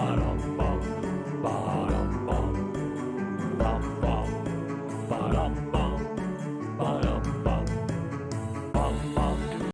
ba-dum, ba